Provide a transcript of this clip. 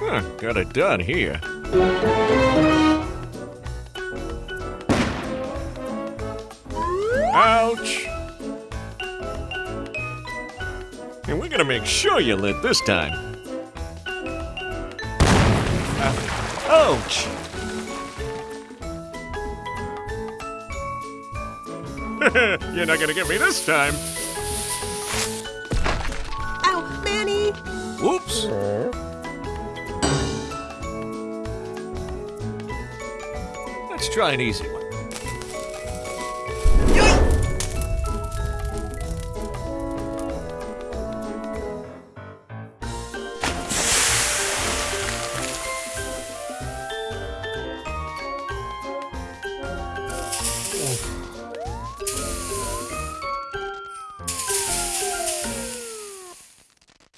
Huh, got it done here. Ouch! And we're gonna make sure you lit this time. Uh, ouch! You're not gonna get me this time. Ow, Manny! Whoops! Let's try an easy one.